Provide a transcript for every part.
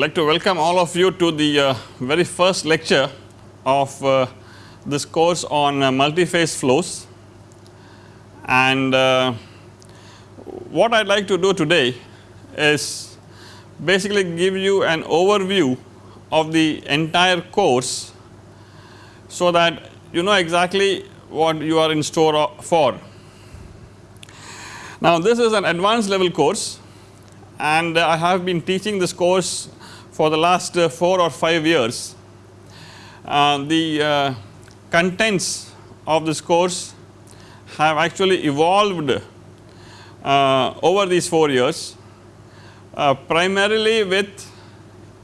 like to welcome all of you to the uh, very first lecture of uh, this course on uh, multi-phase flows and uh, what I would like to do today is basically give you an overview of the entire course so that you know exactly what you are in store for. Now this is an advanced level course and I have been teaching this course for the last uh, 4 or 5 years. Uh, the uh, contents of this course have actually evolved over these 4 years primarily with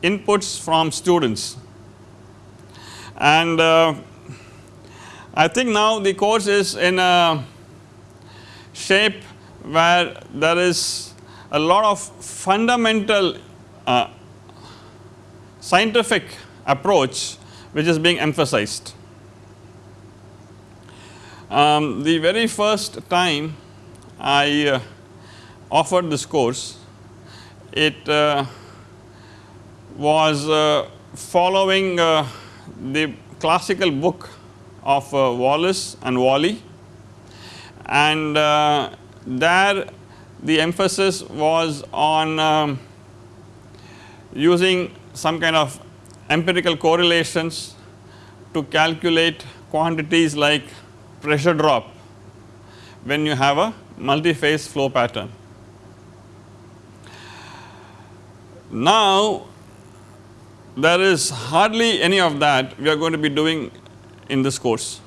inputs from students and uh, I think now the course is in a shape where there is a lot of fundamental uh, scientific approach which is being emphasized. Um, the very first time I uh, offered this course it uh, was uh, following uh, the classical book of uh, Wallace and Wally and uh, there the emphasis was on um, using some kind of empirical correlations to calculate quantities like pressure drop when you have a multi-phase flow pattern. Now there is hardly any of that we are going to be doing in this course.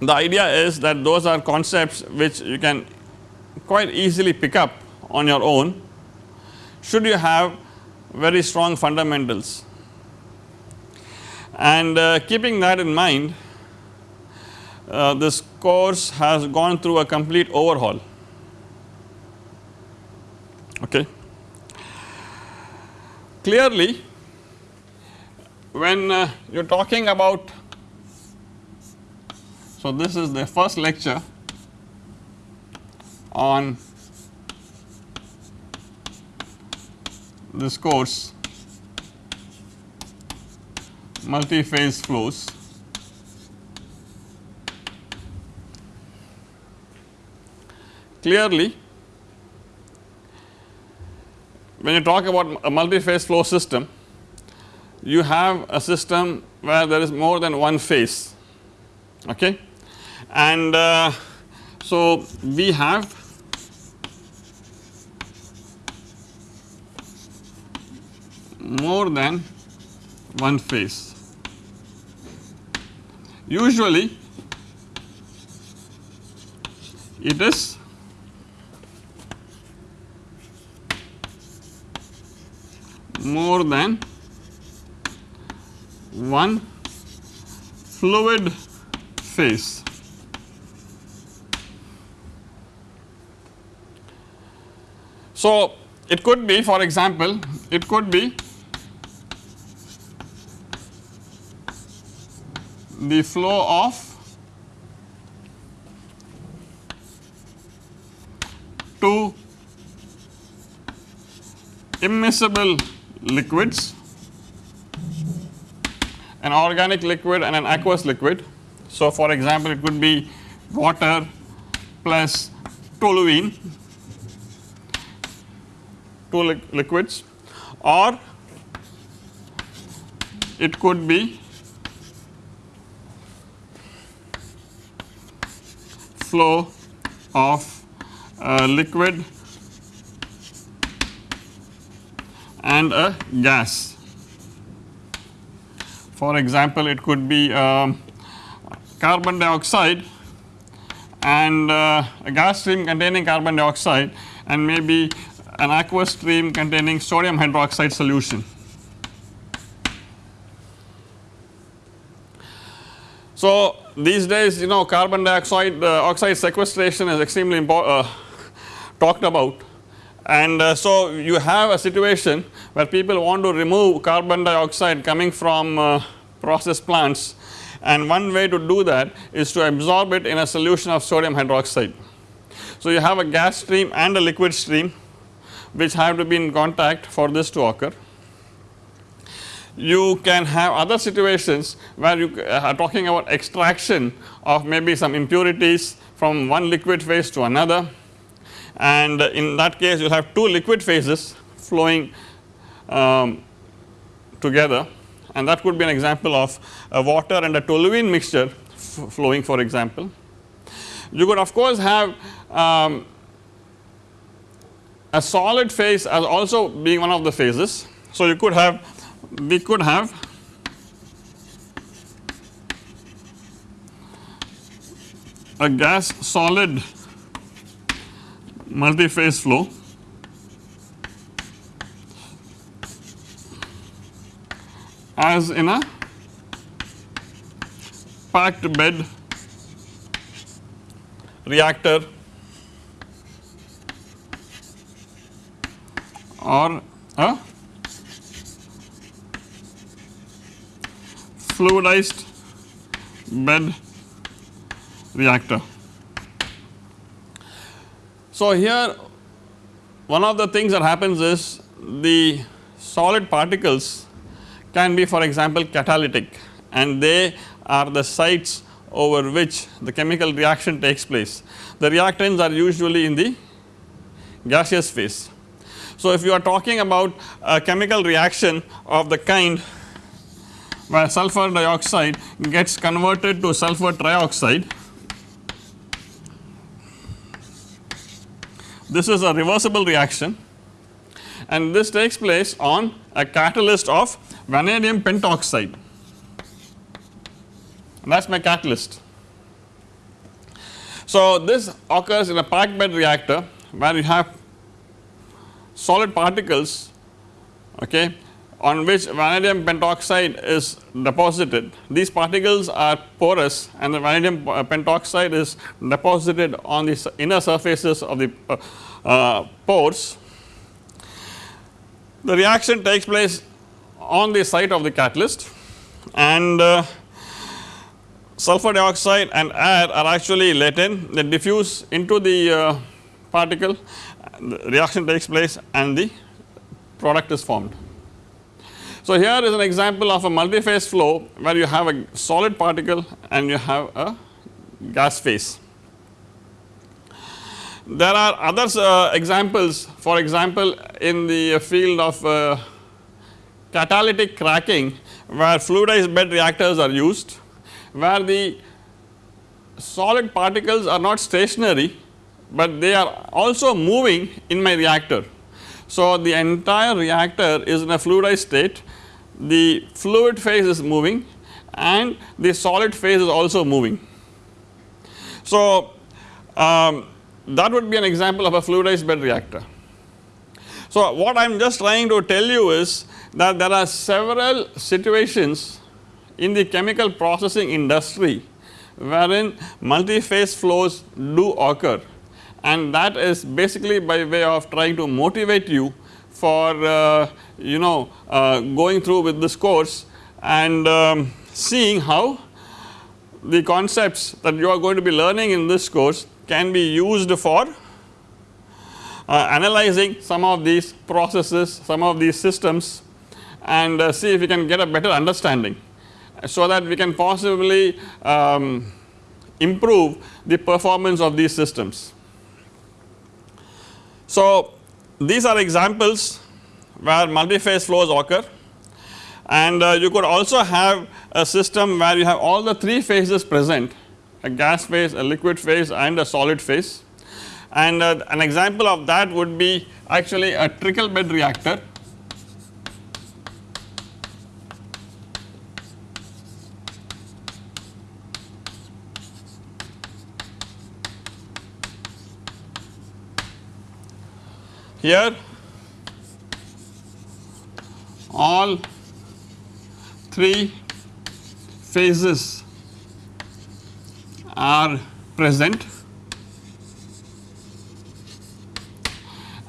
The idea is that those are concepts which you can quite easily pick up on your own should you have very strong fundamentals. And uh, keeping that in mind uh, this course has gone through a complete overhaul okay. Clearly when uh, you are talking about so this is the first lecture on this course multi-phase flows. Clearly when you talk about a multi-phase flow system you have a system where there is more than one phase okay and uh, so we have more than one phase. Usually it is more than one fluid phase. So, it could be for example, it could be the flow of two immiscible liquids an organic liquid and an aqueous liquid. So, for example, it could be water plus toluene two li liquids or it could be flow of a liquid and a gas. For example, it could be um, carbon dioxide and uh, a gas stream containing carbon dioxide and maybe an aqueous stream containing sodium hydroxide solution. So, these days you know carbon dioxide uh, oxide sequestration is extremely uh, talked about and uh, so you have a situation where people want to remove carbon dioxide coming from uh, process plants and one way to do that is to absorb it in a solution of sodium hydroxide. So, you have a gas stream and a liquid stream which have to be in contact for this to occur. You can have other situations where you are talking about extraction of maybe some impurities from one liquid phase to another and in that case you have two liquid phases flowing um, together and that could be an example of a water and a toluene mixture flowing for example. You could of course have um, a solid phase as also being one of the phases. So, you could have we could have. A gas solid multi-phase flow. As in a packed bed reactor or a fluidized bed reactor. So, here one of the things that happens is the solid particles can be for example catalytic and they are the sites over which the chemical reaction takes place. The reactants are usually in the gaseous phase. So, if you are talking about a chemical reaction of the kind where sulfur dioxide gets converted to sulfur trioxide, this is a reversible reaction. And this takes place on a catalyst of vanadium pentoxide. That is my catalyst. So, this occurs in a packed bed reactor where you have solid particles okay, on which vanadium pentoxide is deposited. These particles are porous and the vanadium pentoxide is deposited on the inner surfaces of the uh, uh, pores. The reaction takes place on the site of the catalyst and uh, sulfur dioxide and air are actually let in they diffuse into the uh, particle the reaction takes place and the product is formed. So, here is an example of a multi-phase flow where you have a solid particle and you have a gas phase. There are other uh, examples for example, in the field of uh, catalytic cracking where fluidized bed reactors are used where the solid particles are not stationary, but they are also moving in my reactor. So, the entire reactor is in a fluidized state, the fluid phase is moving and the solid phase is also moving. So, um, that would be an example of a fluidized bed reactor. So, what I am just trying to tell you is that there are several situations in the chemical processing industry wherein multi-phase flows do occur and that is basically by way of trying to motivate you for uh, you know uh, going through with this course and um, seeing how the concepts that you are going to be learning in this course can be used for uh, analyzing some of these processes, some of these systems and uh, see if you can get a better understanding so that we can possibly um, improve the performance of these systems. So, these are examples where multi-phase flows occur. And uh, you could also have a system where you have all the three phases present a gas phase, a liquid phase and a solid phase. And uh, an example of that would be actually a trickle bed reactor Here. All three phases are present.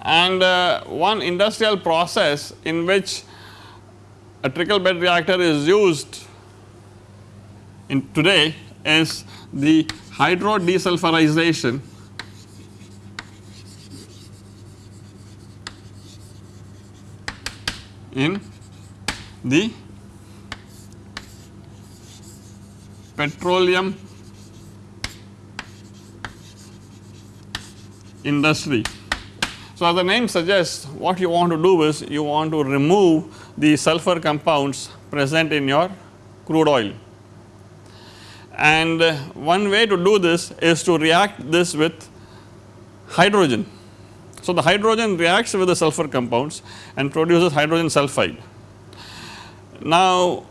And uh, one industrial process in which a trickle bed reactor is used in today is the hydro desulfurization in the petroleum industry. So, as the name suggests what you want to do is you want to remove the sulfur compounds present in your crude oil. And uh, one way to do this is to react this with hydrogen. So, the hydrogen reacts with the sulfur compounds and produces hydrogen sulfide. Now,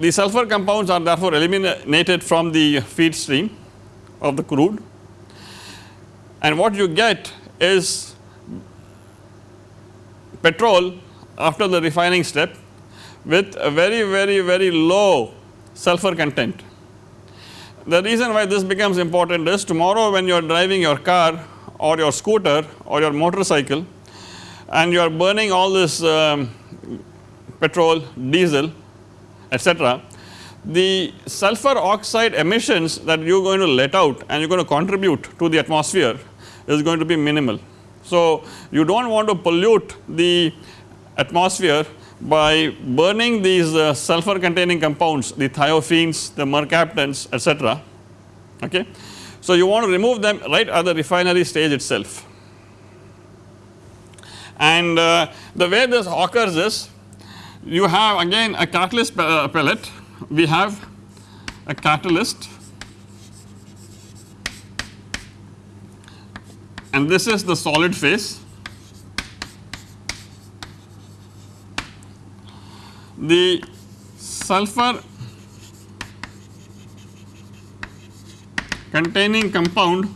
the sulfur compounds are therefore eliminated from the feed stream of the crude and what you get is petrol after the refining step with a very very very low sulfur content. The reason why this becomes important is tomorrow when you are driving your car or your scooter or your motorcycle and you are burning all this um, petrol, diesel etc. The sulfur oxide emissions that you are going to let out and you are going to contribute to the atmosphere is going to be minimal. So, you do not want to pollute the atmosphere by burning these uh, sulfur containing compounds the thiophenes, the mercaptans etc. Okay. So, you want to remove them right at the refinery stage itself. And uh, the way this occurs is you have again a catalyst uh, pellet, we have a catalyst and this is the solid phase. The sulfur containing compound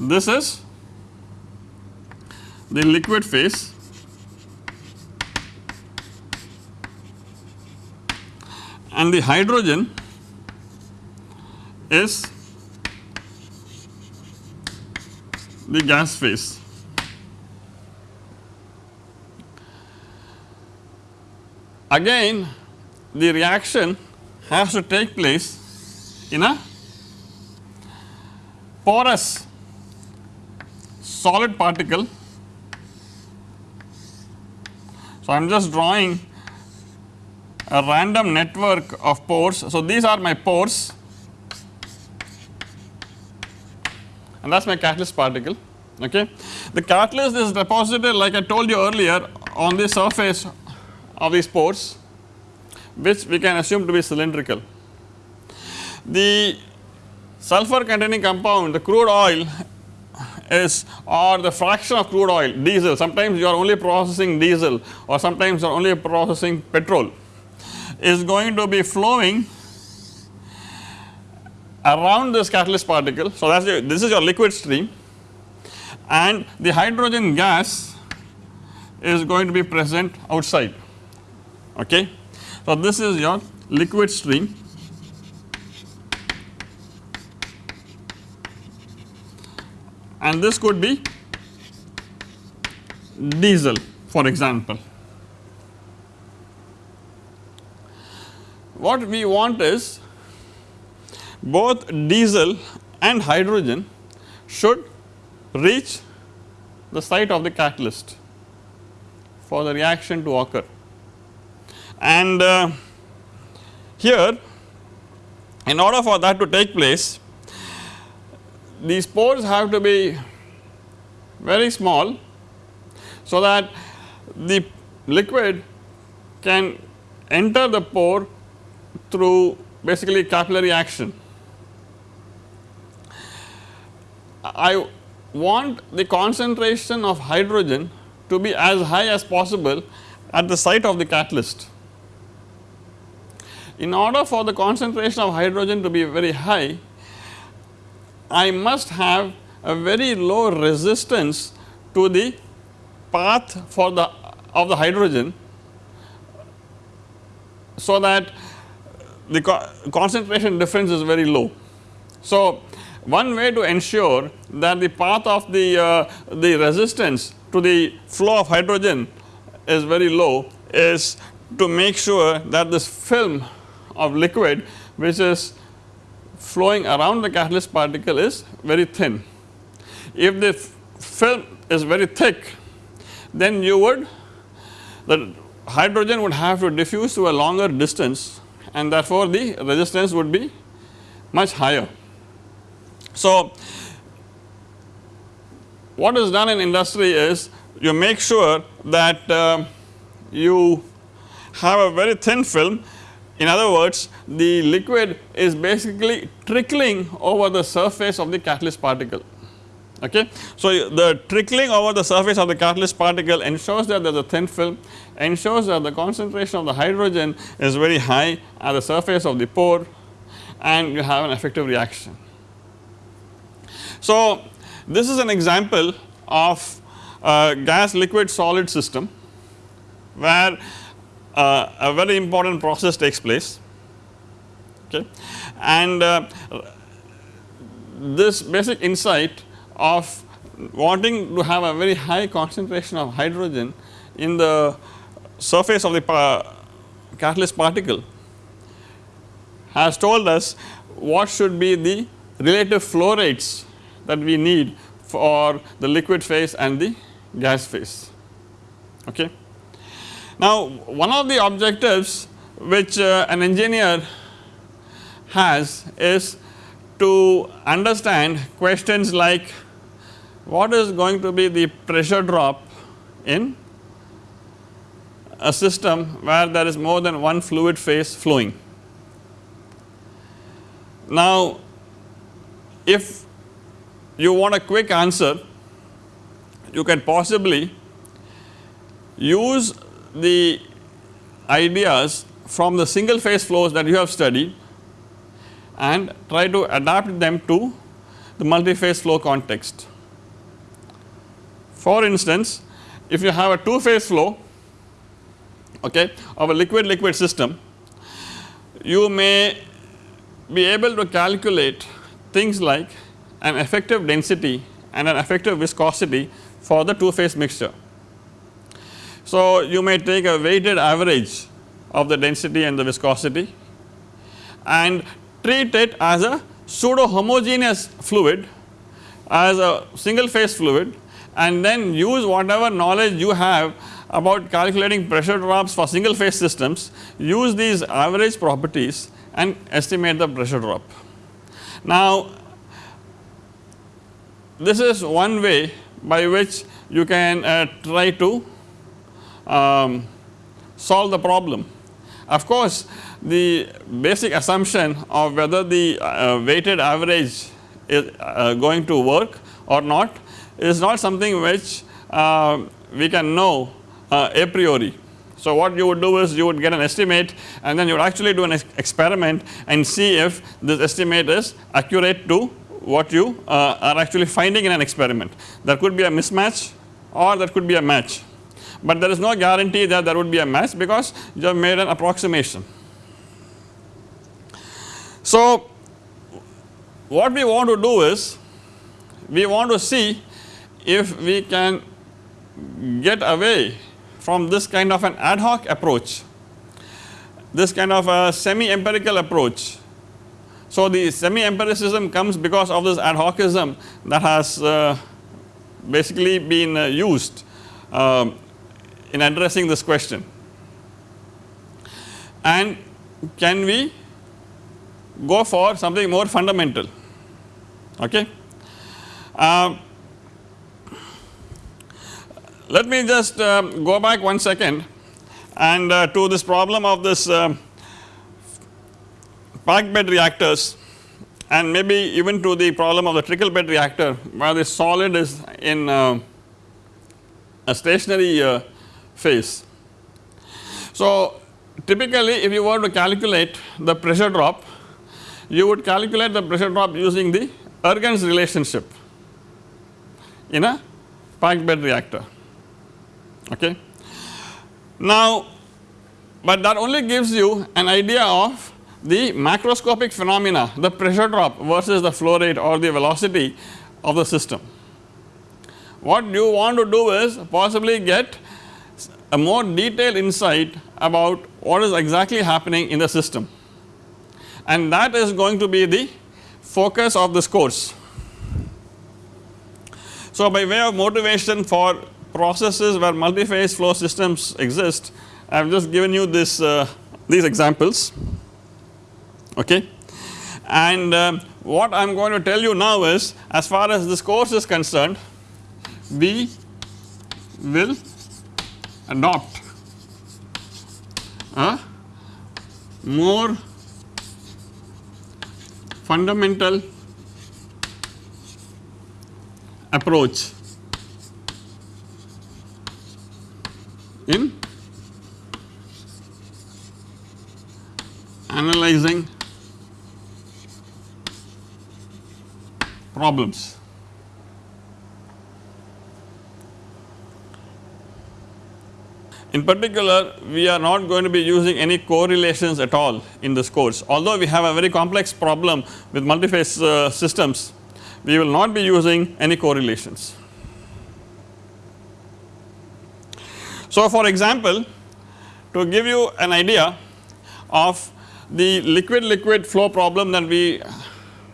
this is the liquid phase and the hydrogen is the gas phase. Again the reaction has to take place in a porous solid particle. So, I am just drawing a random network of pores. So, these are my pores and that is my catalyst particle okay. The catalyst is deposited like I told you earlier on the surface of these pores which we can assume to be cylindrical. The sulfur containing compound the crude oil is or the fraction of crude oil diesel sometimes you are only processing diesel or sometimes you are only processing petrol is going to be flowing around this catalyst particle. So, that is this is your liquid stream and the hydrogen gas is going to be present outside. Okay. So, this is your liquid stream and this could be diesel for example. What we want is both diesel and hydrogen should reach the site of the catalyst for the reaction to occur. And uh, here in order for that to take place these pores have to be very small so that the liquid can enter the pore through basically capillary action. I want the concentration of hydrogen to be as high as possible at the site of the catalyst. In order for the concentration of hydrogen to be very high, I must have a very low resistance to the path for the of the hydrogen so that the co concentration difference is very low. So, one way to ensure that the path of the, uh, the resistance to the flow of hydrogen is very low is to make sure that this film of liquid which is flowing around the catalyst particle is very thin. If the film is very thick then you would the hydrogen would have to diffuse to a longer distance and therefore the resistance would be much higher. So, what is done in industry is you make sure that uh, you have a very thin film in other words the liquid is basically trickling over the surface of the catalyst particle okay. So, the trickling over the surface of the catalyst particle ensures that there is a thin film ensures that the concentration of the hydrogen is very high at the surface of the pore and you have an effective reaction. So, this is an example of a gas liquid solid system where uh, a very important process takes place okay and uh, this basic insight of wanting to have a very high concentration of hydrogen in the surface of the catalyst particle has told us what should be the relative flow rates that we need for the liquid phase and the gas phase. Okay. Now, one of the objectives which uh, an engineer has is to understand questions like what is going to be the pressure drop in a system where there is more than one fluid phase flowing. Now, if you want a quick answer you can possibly use the ideas from the single phase flows that you have studied and try to adapt them to the multi phase flow context. For instance, if you have a two phase flow okay, of a liquid liquid system, you may be able to calculate things like an effective density and an effective viscosity for the two phase mixture. So, you may take a weighted average of the density and the viscosity and treat it as a pseudo homogeneous fluid as a single phase fluid and then use whatever knowledge you have about calculating pressure drops for single phase systems use these average properties and estimate the pressure drop. Now this is one way by which you can uh, try to um, solve the problem. Of course, the basic assumption of whether the uh, weighted average is uh, going to work or not is not something which uh, we can know uh, a priori. So, what you would do is you would get an estimate and then you would actually do an ex experiment and see if this estimate is accurate to what you uh, are actually finding in an experiment. There could be a mismatch or there could be a match, but there is no guarantee that there would be a match because you have made an approximation. So, what we want to do is we want to see if we can get away from this kind of an ad hoc approach, this kind of a semi empirical approach. So, the semi empiricism comes because of this ad hocism that has uh, basically been uh, used uh, in addressing this question. And can we go for something more fundamental okay. Uh, let me just uh, go back one second and uh, to this problem of this uh, packed bed reactors and maybe even to the problem of the trickle bed reactor where the solid is in uh, a stationary uh, phase. So, typically if you were to calculate the pressure drop you would calculate the pressure drop using the Ergun's relationship in a packed bed reactor okay. Now, but that only gives you an idea of the macroscopic phenomena the pressure drop versus the flow rate or the velocity of the system. What you want to do is possibly get a more detailed insight about what is exactly happening in the system and that is going to be the focus of this course. So, by way of motivation for processes where multi-phase flow systems exist, I have just given you this uh, these examples okay. And um, what I am going to tell you now is as far as this course is concerned we will adopt a more fundamental approach in analyzing problems. In particular, we are not going to be using any correlations at all in this course. Although we have a very complex problem with multi-phase uh, systems, we will not be using any correlations. So, for example, to give you an idea of the liquid liquid flow problem that we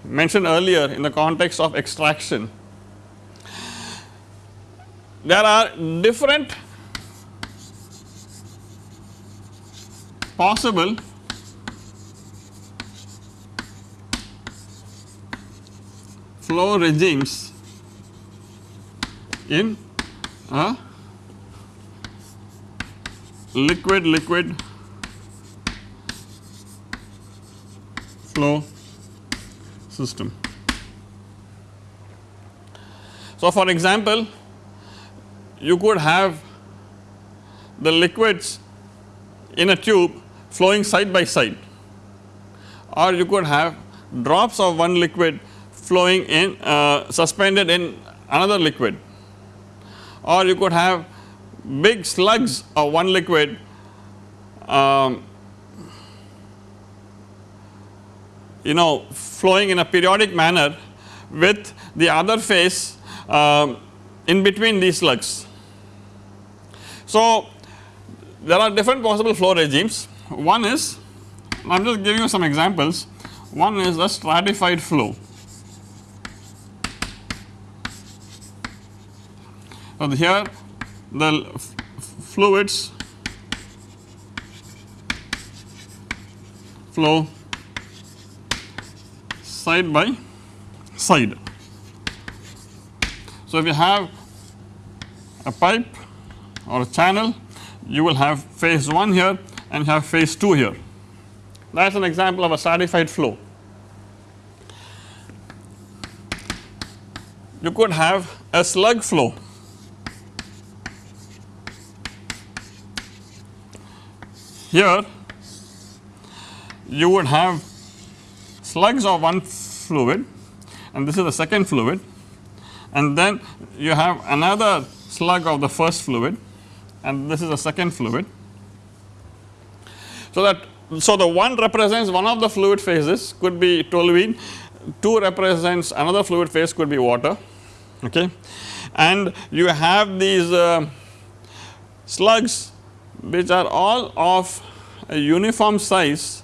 mentioned earlier in the context of extraction, there are different possible flow regimes in a liquid liquid flow system. So, for example, you could have the liquids in a tube flowing side by side. Or you could have drops of one liquid flowing in uh, suspended in another liquid. Or you could have big slugs of one liquid um, you know flowing in a periodic manner with the other phase um, in between these slugs. So, there are different possible flow regimes one is I am just giving you some examples one is the stratified flow. So, here the fluids flow side by side. So, if you have a pipe or a channel you will have phase 1 here and have phase 2 here that is an example of a stratified flow. You could have a slug flow here you would have slugs of one fluid and this is the second fluid and then you have another slug of the first fluid and this is the second fluid. So, that so the one represents one of the fluid phases could be toluene, 2 represents another fluid phase could be water okay and you have these uh, slugs which are all of a uniform size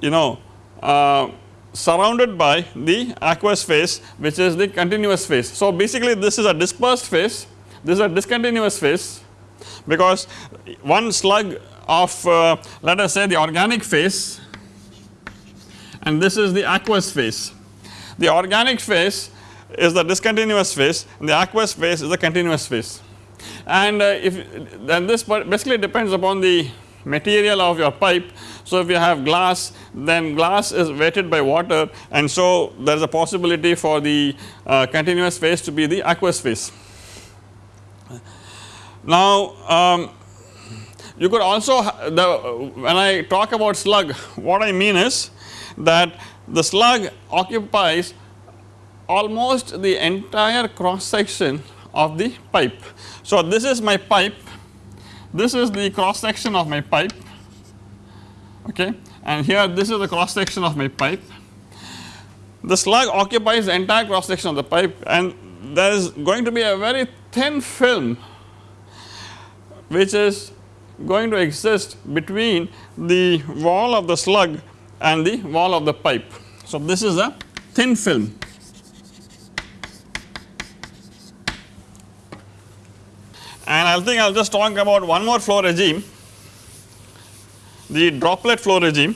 you know uh, surrounded by the aqueous phase which is the continuous phase. So, basically this is a dispersed phase this is a discontinuous phase because one slug of uh, let us say the organic phase and this is the aqueous phase. The organic phase is the discontinuous phase and the aqueous phase is the continuous phase and uh, if then this basically depends upon the material of your pipe. So, if you have glass then glass is wetted by water and so there is a possibility for the uh, continuous phase to be the aqueous phase. Now, um, you could also the when I talk about slug what I mean is that the slug occupies almost the entire cross section of the pipe. So, this is my pipe this is the cross section of my pipe okay and here this is the cross section of my pipe. The slug occupies the entire cross section of the pipe and there is going to be a very thin film which is going to exist between the wall of the slug and the wall of the pipe. So, this is a thin film. And I think I will just talk about one more flow regime, the droplet flow regime.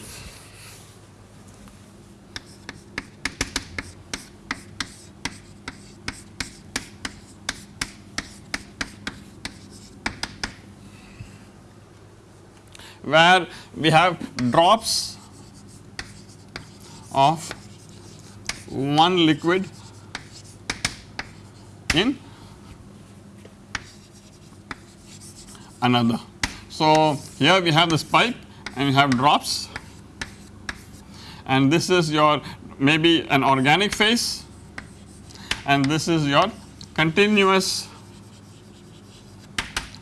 Where we have drops of one liquid in another. So, here we have this pipe and we have drops and this is your maybe an organic phase and this is your continuous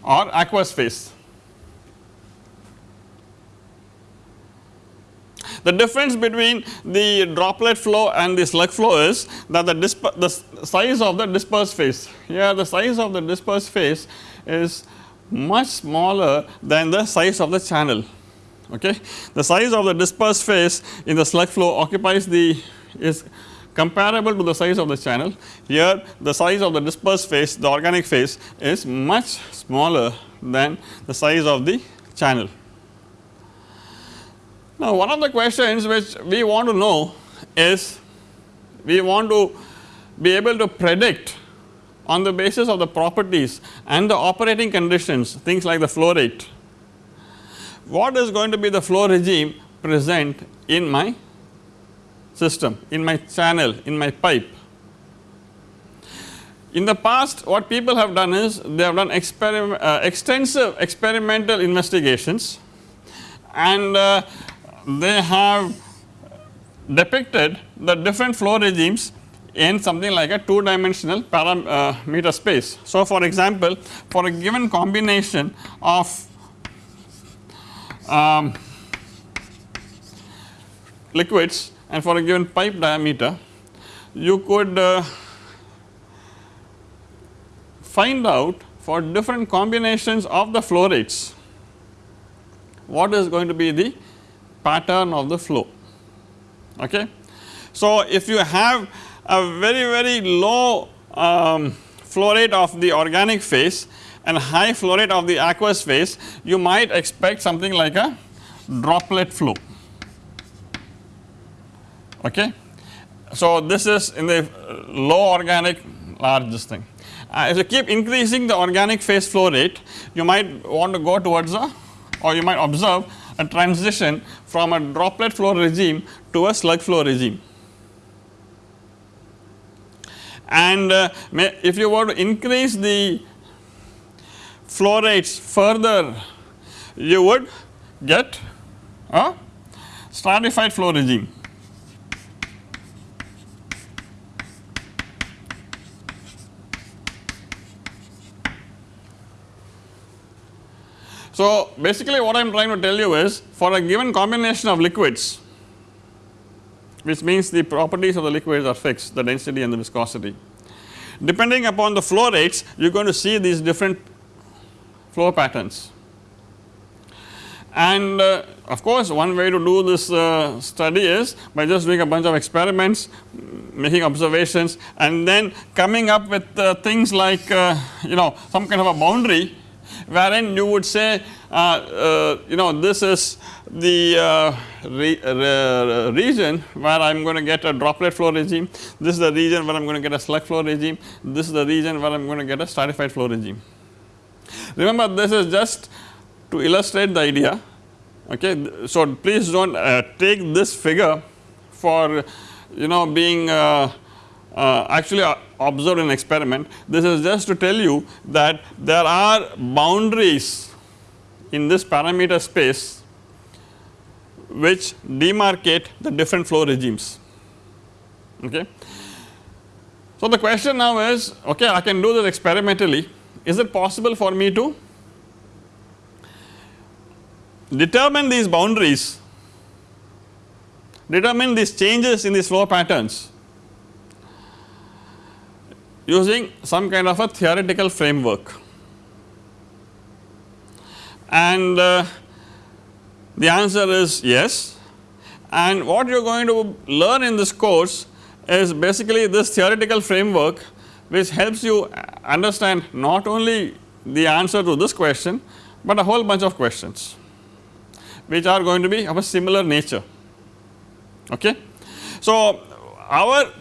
or aqueous phase. The difference between the droplet flow and the slug flow is that the, the size of the dispersed phase here the size of the dispersed phase is much smaller than the size of the channel okay. The size of the dispersed phase in the slug flow occupies the is comparable to the size of the channel here the size of the dispersed phase the organic phase is much smaller than the size of the channel. Now one of the questions which we want to know is we want to be able to predict on the basis of the properties and the operating conditions things like the flow rate what is going to be the flow regime present in my system, in my channel, in my pipe. In the past what people have done is they have done uh, extensive experimental investigations and uh, they have depicted the different flow regimes in something like a 2 dimensional parameter uh, space. So, for example, for a given combination of um, liquids and for a given pipe diameter you could uh, find out for different combinations of the flow rates what is going to be the pattern of the flow okay. So if you have a very very low um, flow rate of the organic phase and high flow rate of the aqueous phase you might expect something like a droplet flow okay. So this is in the low organic large this thing. Uh, if you keep increasing the organic phase flow rate you might want to go towards a or you might observe a transition from a droplet flow regime to a slug flow regime. And uh, if you were to increase the flow rates further you would get a stratified flow regime. So, basically what I am trying to tell you is for a given combination of liquids which means the properties of the liquids are fixed the density and the viscosity. Depending upon the flow rates you are going to see these different flow patterns. And uh, of course, one way to do this uh, study is by just doing a bunch of experiments, making observations and then coming up with uh, things like uh, you know some kind of a boundary wherein you would say uh, uh, you know this is the re region where I am going to get a droplet flow regime, this is the region where I am going to get a slug flow regime, this is the region where I am going to get a stratified flow regime. Remember this is just to illustrate the idea okay. So please do not uh, take this figure for you know being uh, uh, actually uh, observed in experiment. This is just to tell you that there are boundaries in this parameter space which demarcate the different flow regimes okay. So the question now is okay I can do this experimentally is it possible for me to determine these boundaries, determine these changes in these flow patterns using some kind of a theoretical framework. And uh, the answer is yes and what you are going to learn in this course is basically this theoretical framework which helps you understand not only the answer to this question, but a whole bunch of questions which are going to be of a similar nature. Okay. So, our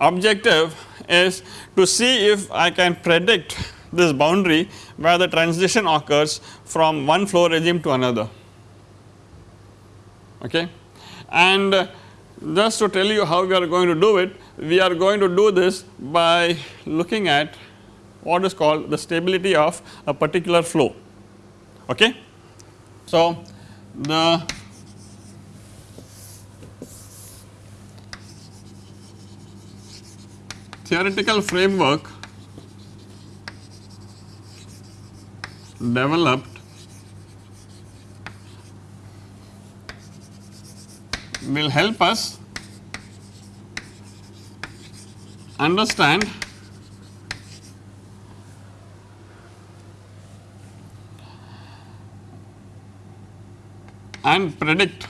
objective is to see if I can predict this boundary where the transition occurs from one flow regime to another. Okay. And just to tell you how we are going to do it, we are going to do this by looking at what is called the stability of a particular flow. Okay. So, the theoretical framework developed will help us understand and predict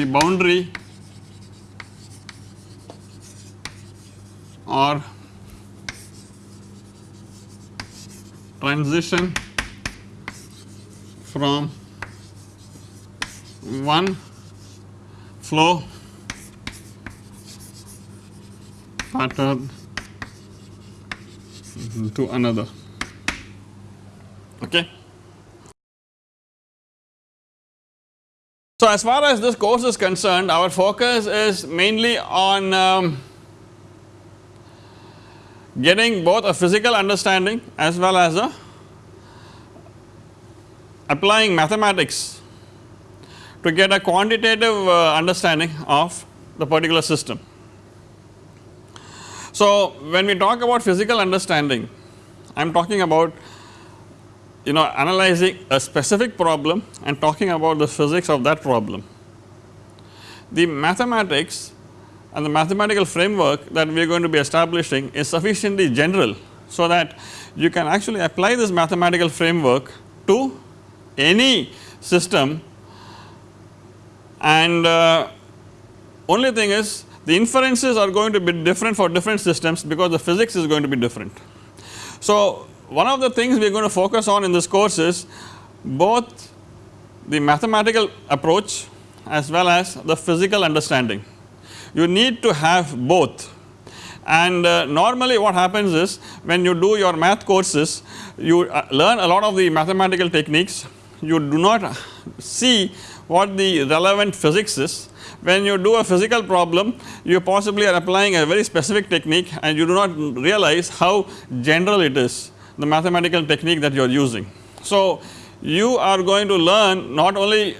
the boundary or transition from one flow pattern to another. Okay. So, as far as this course is concerned our focus is mainly on um, getting both a physical understanding as well as a applying mathematics to get a quantitative uh, understanding of the particular system. So, when we talk about physical understanding I am talking about you know analyzing a specific problem and talking about the physics of that problem. The mathematics and the mathematical framework that we are going to be establishing is sufficiently general so that you can actually apply this mathematical framework to any system and uh, only thing is the inferences are going to be different for different systems because the physics is going to be different. So, one of the things we are going to focus on in this course is both the mathematical approach as well as the physical understanding. You need to have both and uh, normally what happens is when you do your math courses you uh, learn a lot of the mathematical techniques you do not see what the relevant physics is. When you do a physical problem you possibly are applying a very specific technique and you do not realize how general it is the mathematical technique that you are using. So, you are going to learn not only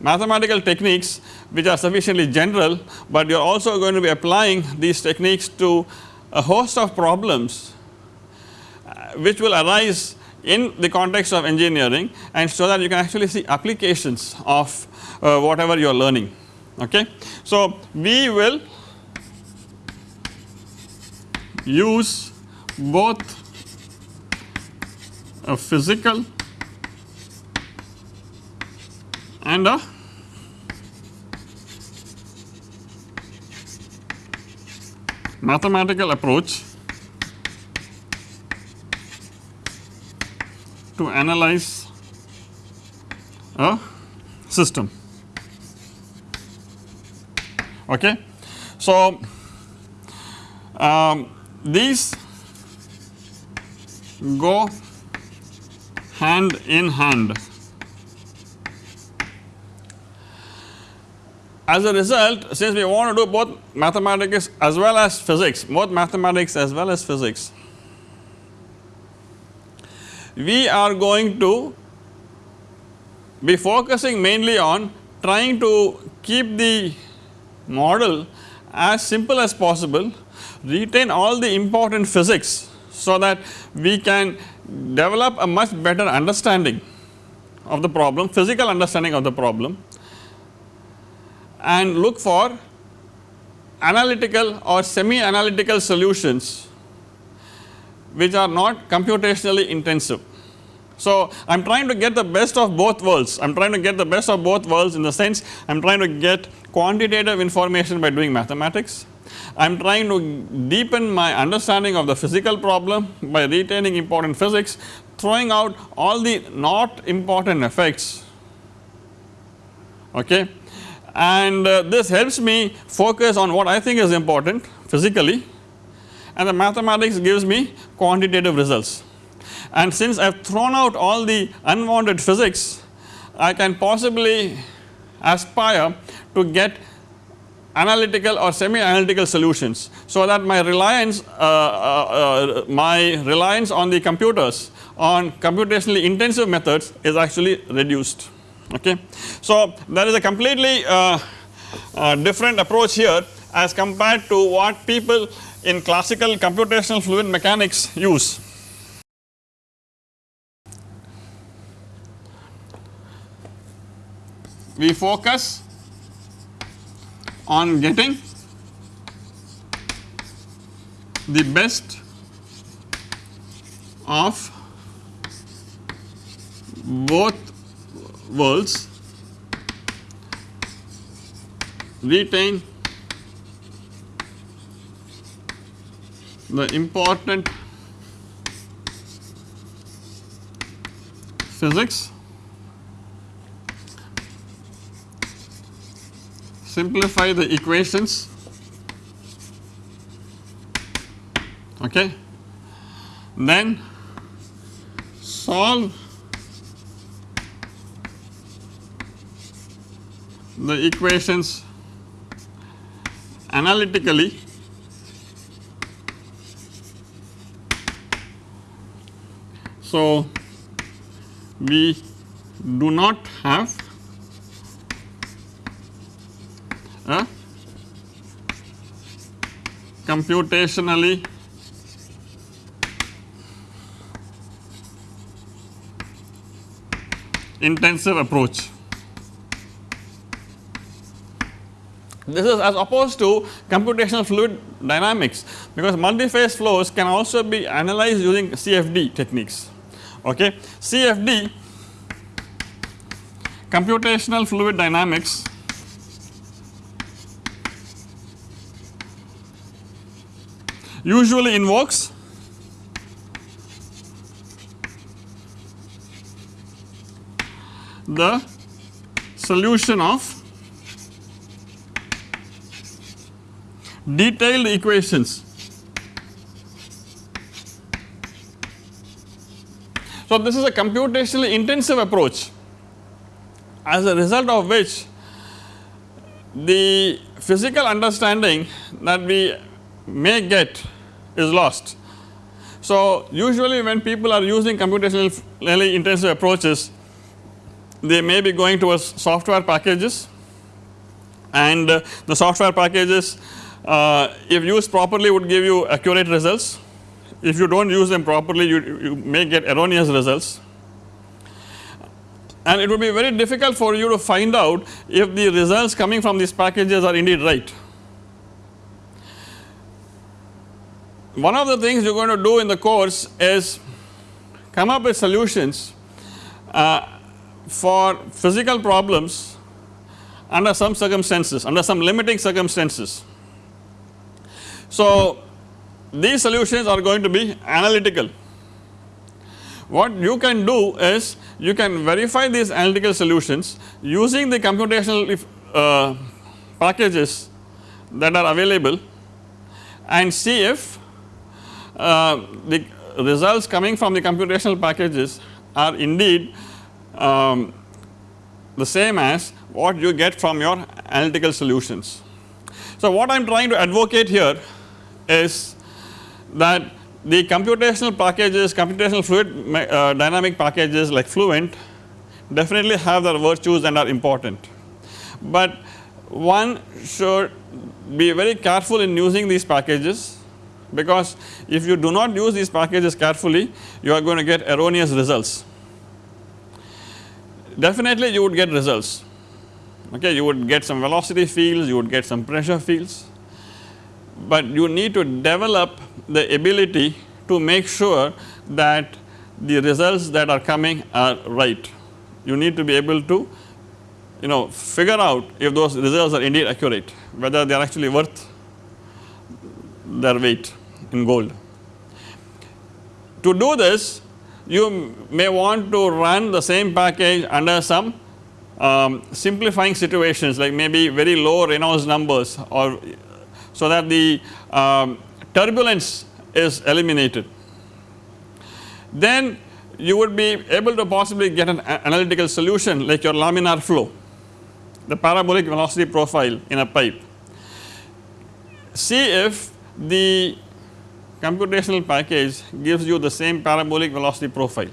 mathematical techniques which are sufficiently general, but you are also going to be applying these techniques to a host of problems uh, which will arise in the context of engineering and so that you can actually see applications of uh, whatever you are learning. Okay. So, we will use both a physical and a mathematical approach to analyze a system. Okay. So, um, these go hand in hand. As a result since we want to do both mathematics as well as physics, both mathematics as well as physics, we are going to be focusing mainly on trying to keep the model as simple as possible, retain all the important physics so that we can develop a much better understanding of the problem, physical understanding of the problem and look for analytical or semi analytical solutions which are not computationally intensive. So, I am trying to get the best of both worlds, I am trying to get the best of both worlds in the sense I am trying to get quantitative information by doing mathematics. I am trying to deepen my understanding of the physical problem by retaining important physics, throwing out all the not important effects okay. And uh, this helps me focus on what I think is important physically and the mathematics gives me quantitative results. And since I have thrown out all the unwanted physics, I can possibly aspire to get analytical or semi analytical solutions. So that my reliance uh, uh, uh, my reliance on the computers on computationally intensive methods is actually reduced okay. So there is a completely uh, uh, different approach here as compared to what people in classical computational fluid mechanics use. We focus on getting the best of both worlds retain the important physics simplify the equations. Okay. Then solve the equations analytically. So, we do not have a computationally intensive approach. This is as opposed to computational fluid dynamics because multi-phase flows can also be analyzed using CFD techniques okay. CFD computational fluid dynamics usually invokes the solution of detailed equations. So, this is a computationally intensive approach as a result of which the physical understanding that we may get is lost. So, usually when people are using computationally intensive approaches they may be going towards software packages and uh, the software packages uh, if used properly would give you accurate results. If you do not use them properly you, you may get erroneous results and it would be very difficult for you to find out if the results coming from these packages are indeed right. One of the things you are going to do in the course is come up with solutions uh, for physical problems under some circumstances under some limiting circumstances so, these solutions are going to be analytical. What you can do is you can verify these analytical solutions using the computational uh, packages that are available and see if the results coming from the computational packages are indeed um, the same as what you get from your analytical solutions. So, what I am trying to advocate here is that the computational packages, computational fluid uh, dynamic packages like Fluent definitely have their virtues and are important. But one should be very careful in using these packages because if you do not use these packages carefully you are going to get erroneous results. Definitely you would get results okay you would get some velocity fields you would get some pressure fields but you need to develop the ability to make sure that the results that are coming are right. You need to be able to you know figure out if those results are indeed accurate whether they are actually worth their weight in gold. To do this you may want to run the same package under some um, simplifying situations like maybe very low Reynolds numbers or so that the um, turbulence is eliminated. Then you would be able to possibly get an analytical solution like your laminar flow, the parabolic velocity profile in a pipe. See if the computational package gives you the same parabolic velocity profile.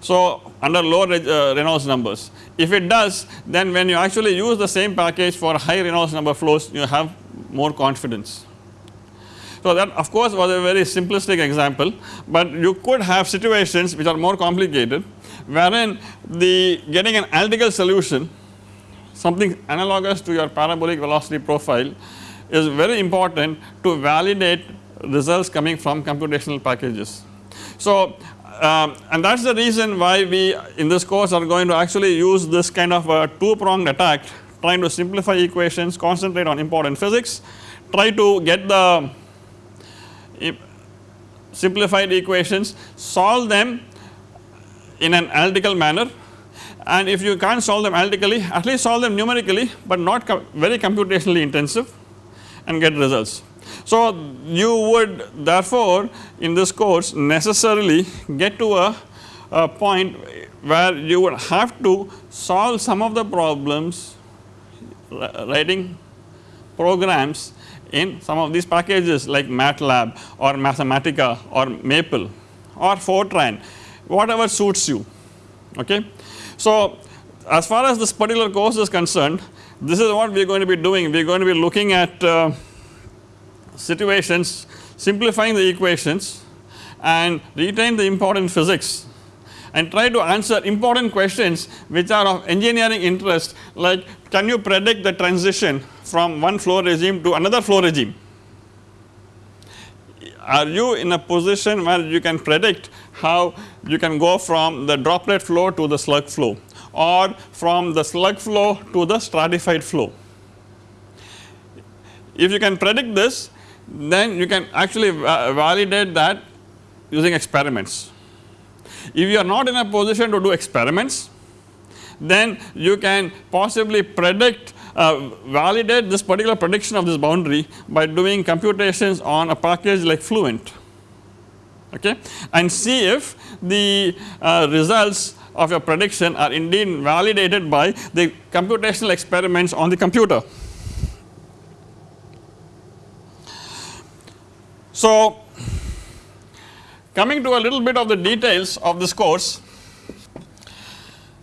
So, under low uh, Reynolds numbers if it does then when you actually use the same package for high Reynolds number flows you have more confidence. So, that of course was a very simplistic example, but you could have situations which are more complicated wherein the getting an analytical solution something analogous to your parabolic velocity profile is very important to validate results coming from computational packages. So, um, and that is the reason why we in this course are going to actually use this kind of a two pronged attack trying to simplify equations, concentrate on important physics, try to get the simplified equations, solve them in an analytical manner and if you can't solve them analytically at least solve them numerically but not com very computationally intensive and get results. So, you would therefore in this course necessarily get to a, a point where you would have to solve some of the problems writing programs in some of these packages like MATLAB or Mathematica or Maple or Fortran whatever suits you okay. So, as far as this particular course is concerned this is what we are going to be doing we are going to be looking at uh, situations simplifying the equations and retain the important physics and try to answer important questions which are of engineering interest like can you predict the transition from one flow regime to another flow regime. Are you in a position where you can predict how you can go from the droplet flow to the slug flow or from the slug flow to the stratified flow. If you can predict this then you can actually validate that using experiments. If you are not in a position to do experiments then you can possibly predict uh, validate this particular prediction of this boundary by doing computations on a package like Fluent okay and see if the uh, results of your prediction are indeed validated by the computational experiments on the computer. So, coming to a little bit of the details of this course,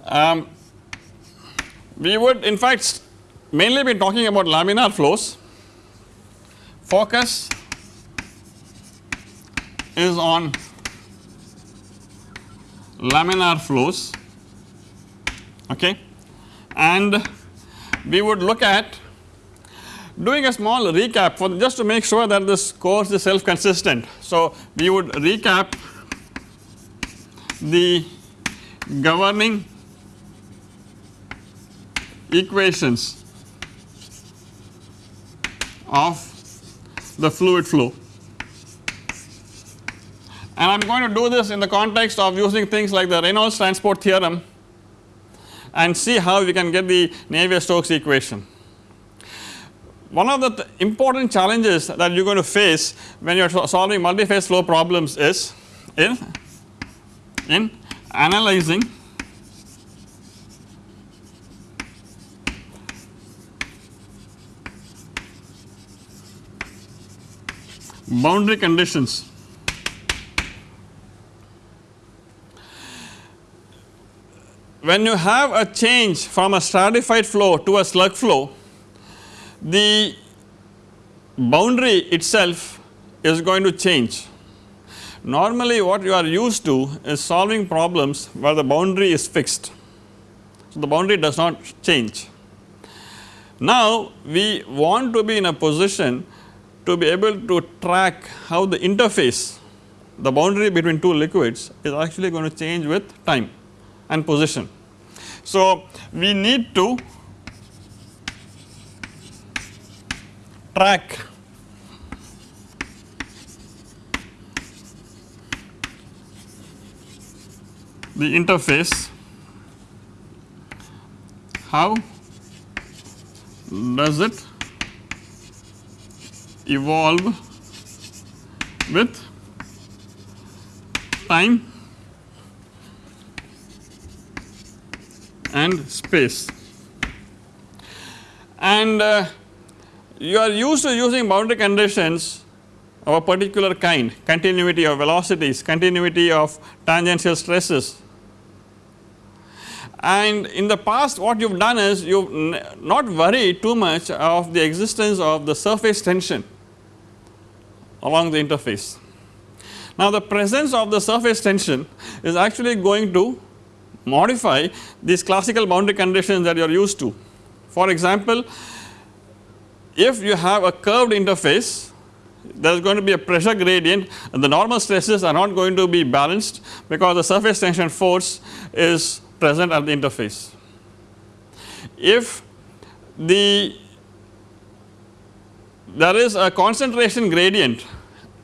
um, we would in fact mainly be talking about laminar flows. Focus is on laminar flows okay and we would look at doing a small recap for just to make sure that this course is self consistent. So, we would recap the governing equations of the fluid flow and I am going to do this in the context of using things like the Reynolds transport theorem and see how we can get the Navier-Stokes equation. One of the th important challenges that you are going to face when you are solving multi-phase flow problems is in, in analyzing boundary conditions. When you have a change from a stratified flow to a slug flow the boundary itself is going to change. Normally what you are used to is solving problems where the boundary is fixed. So, the boundary does not change. Now we want to be in a position to be able to track how the interface the boundary between two liquids is actually going to change with time and position. So, we need to track the interface how does it evolve with time and space. And uh, you are used to using boundary conditions of a particular kind continuity of velocities, continuity of tangential stresses. And in the past what you have done is you have not worried too much of the existence of the surface tension along the interface. Now the presence of the surface tension is actually going to modify these classical boundary conditions that you are used to. For example, if you have a curved interface there is going to be a pressure gradient and the normal stresses are not going to be balanced because the surface tension force is present at the interface. If the there is a concentration gradient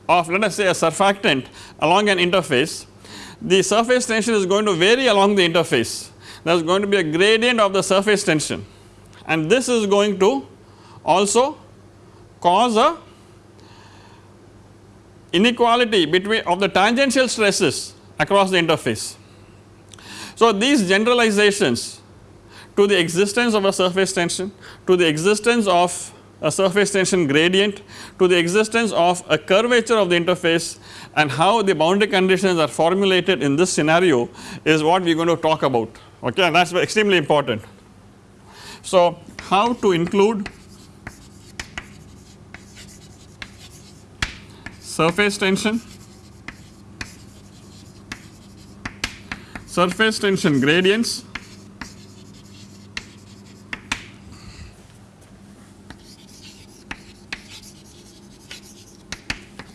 of let us say a surfactant along an interface, the surface tension is going to vary along the interface. There is going to be a gradient of the surface tension and this is going to also cause a inequality between of the tangential stresses across the interface. So, these generalizations to the existence of a surface tension, to the existence of a surface tension gradient to the existence of a curvature of the interface and how the boundary conditions are formulated in this scenario is what we are going to talk about okay and that is extremely important. So, how to include surface tension, surface tension gradients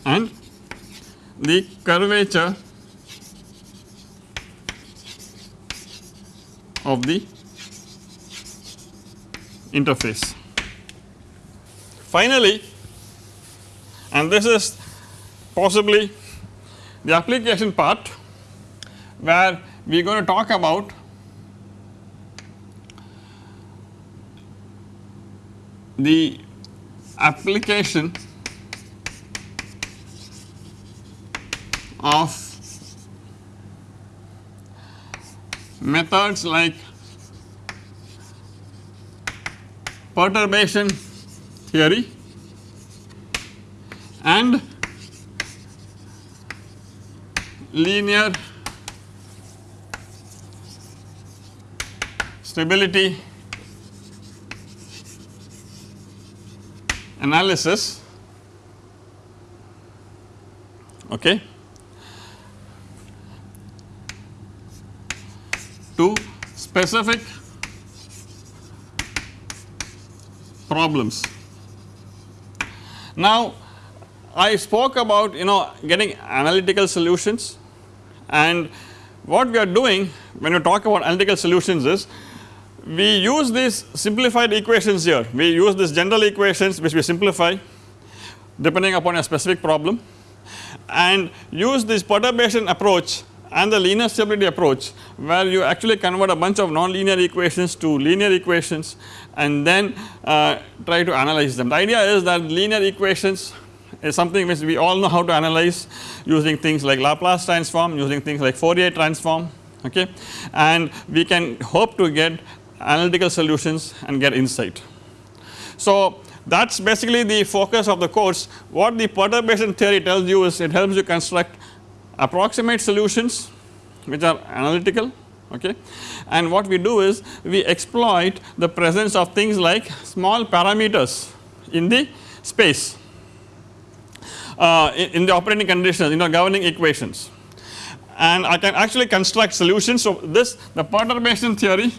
and the curvature of the interface. Finally, and this is possibly the application part where we are going to talk about the application of methods like perturbation theory and linear stability analysis. Okay. To specific problems. Now, I spoke about you know getting analytical solutions and what we are doing when we talk about analytical solutions is we use these simplified equations here, we use these general equations which we simplify depending upon a specific problem and use this perturbation approach and the linear stability approach where you actually convert a bunch of nonlinear equations to linear equations and then uh, try to analyze them. The idea is that linear equations is something which we all know how to analyze using things like Laplace transform, using things like Fourier transform okay? And we can hope to get analytical solutions and get insight. So that is basically the focus of the course. What the perturbation theory tells you is it helps you construct approximate solutions which are analytical okay? And what we do is we exploit the presence of things like small parameters in the space uh, in, the operating conditions you know governing equations. And I can actually construct solutions. So, this the perturbation theory.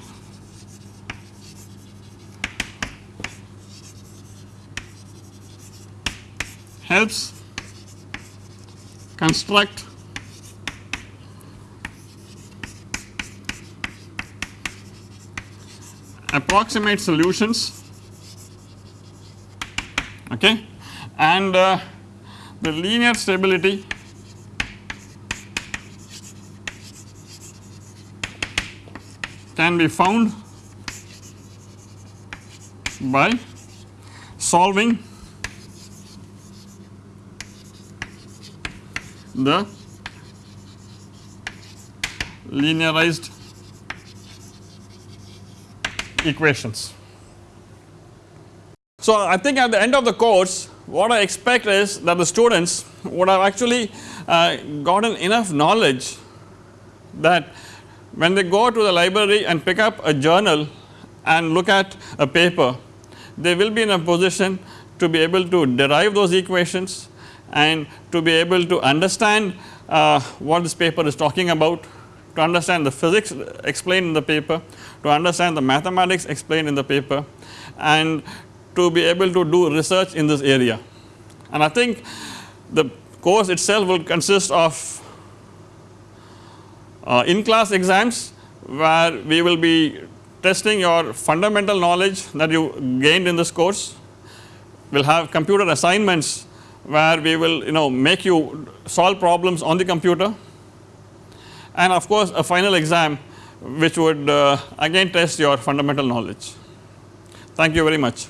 Helps construct approximate solutions. Okay? And uh, the linear stability can be found by solving the linearized equations. So, I think at the end of the course what I expect is that the students would have actually uh, gotten enough knowledge that when they go to the library and pick up a journal and look at a paper they will be in a position to be able to derive those equations and to be able to understand uh, what this paper is talking about, to understand the physics explained in the paper, to understand the mathematics explained in the paper and to be able to do research in this area. And I think the course itself will consist of uh, in class exams where we will be testing your fundamental knowledge that you gained in this course. We will have computer assignments where we will you know make you solve problems on the computer and of course a final exam which would uh, again test your fundamental knowledge. Thank you very much.